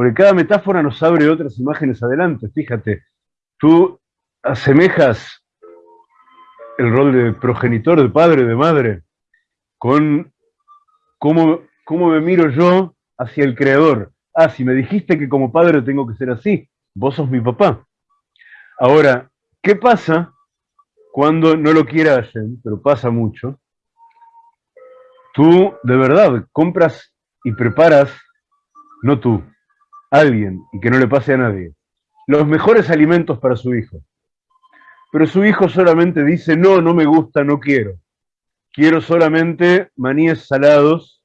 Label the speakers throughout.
Speaker 1: porque cada metáfora nos abre otras imágenes adelante. Fíjate, tú asemejas el rol de progenitor, de padre, de madre, con cómo, cómo me miro yo hacia el Creador. Ah, si me dijiste que como padre tengo que ser así, vos sos mi papá. Ahora, ¿qué pasa cuando no lo quiera Hashem, pero pasa mucho? Tú, de verdad, compras y preparas, no tú, alguien, y que no le pase a nadie, los mejores alimentos para su hijo. Pero su hijo solamente dice, no, no me gusta, no quiero. Quiero solamente maníes salados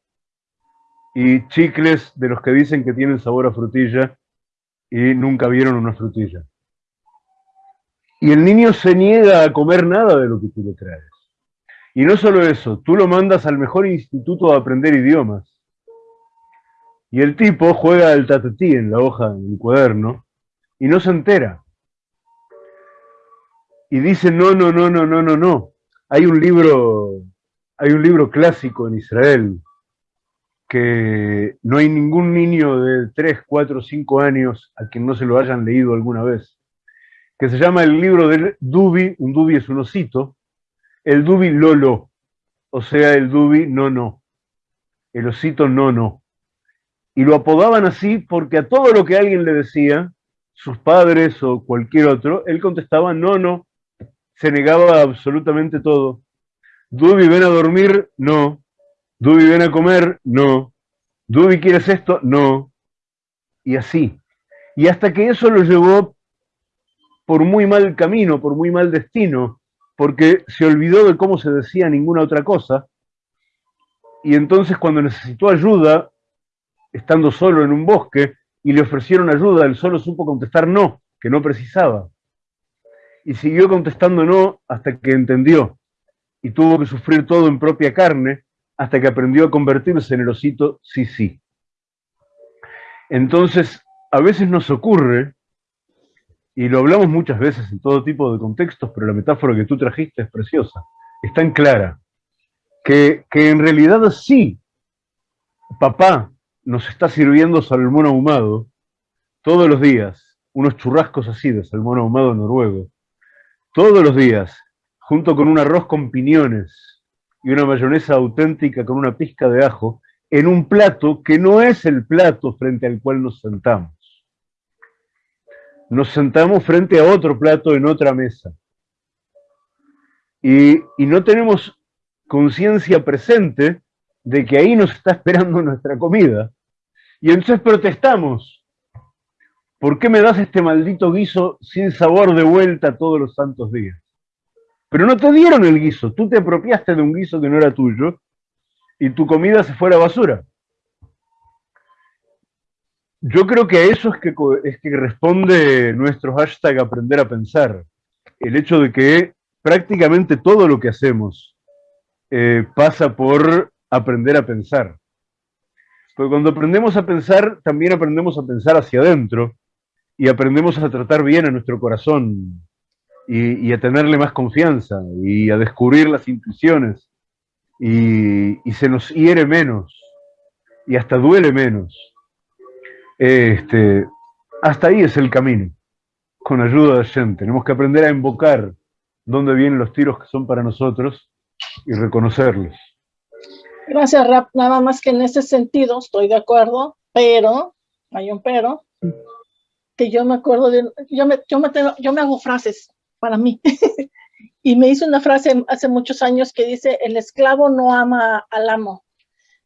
Speaker 1: y chicles de los que dicen que tienen sabor a frutilla y nunca vieron una frutilla. Y el niño se niega a comer nada de lo que tú le traes. Y no solo eso, tú lo mandas al mejor instituto a aprender idiomas. Y el tipo juega al tatatí en la hoja, en el cuaderno, y no se entera. Y dice, no, no, no, no, no, no, no. Hay un libro, hay un libro clásico en Israel que no hay ningún niño de 3, 4, 5 años a quien no se lo hayan leído alguna vez, que se llama el libro del Dubi, un Dubi es un osito, el Dubi Lolo, o sea, el Dubi no, no, el osito no, no. Y lo apodaban así porque a todo lo que alguien le decía, sus padres o cualquier otro, él contestaba no, no, se negaba absolutamente todo. Dubi, ven a dormir, no. Dubi, ven a comer, no. Dubi, ¿quieres esto? No. Y así. Y hasta que eso lo llevó por muy mal camino, por muy mal destino, porque se olvidó de cómo se decía ninguna otra cosa, y entonces cuando necesitó ayuda, estando solo en un bosque, y le ofrecieron ayuda, él solo supo contestar no, que no precisaba. Y siguió contestando no hasta que entendió, y tuvo que sufrir todo en propia carne, hasta que aprendió a convertirse en el osito sí, sí. Entonces, a veces nos ocurre, y lo hablamos muchas veces en todo tipo de contextos, pero la metáfora que tú trajiste es preciosa, es tan clara, que, que en realidad sí, papá nos está sirviendo salmón ahumado todos los días, unos churrascos así de salmón ahumado noruego, todos los días, junto con un arroz con piñones y una mayonesa auténtica con una pizca de ajo, en un plato que no es el plato frente al cual nos sentamos. Nos sentamos frente a otro plato en otra mesa. Y, y no tenemos conciencia presente de que ahí nos está esperando nuestra comida. Y entonces protestamos. ¿Por qué me das este maldito guiso sin sabor de vuelta todos los santos días? Pero no te dieron el guiso, tú te apropiaste de un guiso que no era tuyo y tu comida se fue a la basura. Yo creo que a eso es que, es que responde nuestro hashtag aprender a pensar. El hecho de que prácticamente todo lo que hacemos eh, pasa por aprender a pensar. Porque cuando aprendemos a pensar, también aprendemos a pensar hacia adentro y aprendemos a tratar bien a nuestro corazón y, a tenerle más confianza y a descubrir las intuiciones y, se nos hiere menos y hasta duele menos. Este, hasta ahí es el camino, con ayuda de gente. Tenemos que aprender a invocar dónde vienen los tiros que son para nosotros y reconocerlos.
Speaker 2: Gracias, Rap. Nada más que en ese sentido estoy de acuerdo, pero, hay un pero, que yo me acuerdo de, yo me, yo me, yo me hago frases para mí. y me hizo una frase hace muchos años que dice, el esclavo no ama al amo.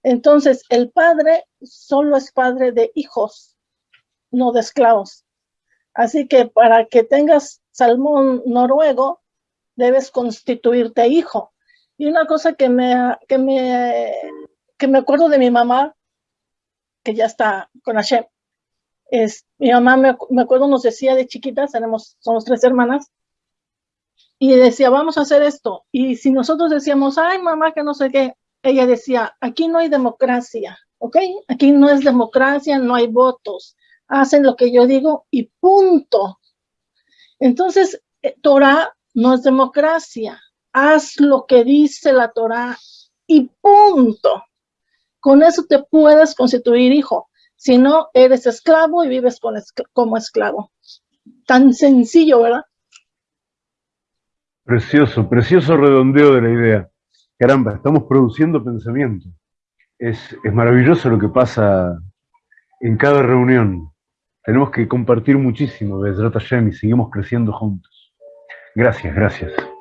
Speaker 2: Entonces, el padre solo es padre de hijos, no de esclavos. Así que para que tengas salmón noruego, debes constituirte hijo. Y una cosa que me, que me, que me acuerdo de mi mamá, que ya está con Hashem, es, mi mamá me, me acuerdo nos decía de chiquitas, tenemos, somos tres hermanas, y decía, vamos a hacer esto. Y si nosotros decíamos, ay, mamá, que no sé qué, ella decía, aquí no hay democracia, ¿ok? Aquí no es democracia, no hay votos. Hacen lo que yo digo y punto. Entonces, eh, Torah no es democracia. Haz lo que dice la Torah y punto. Con eso te puedes constituir hijo. Si no, eres esclavo y vives como esclavo. Tan sencillo, ¿verdad?
Speaker 1: Precioso, precioso redondeo de la idea. Caramba, estamos produciendo pensamiento. Es, maravilloso lo que pasa en cada reunión. Tenemos que compartir muchísimo, Besrata Hashem, y seguimos creciendo juntos. Gracias, gracias.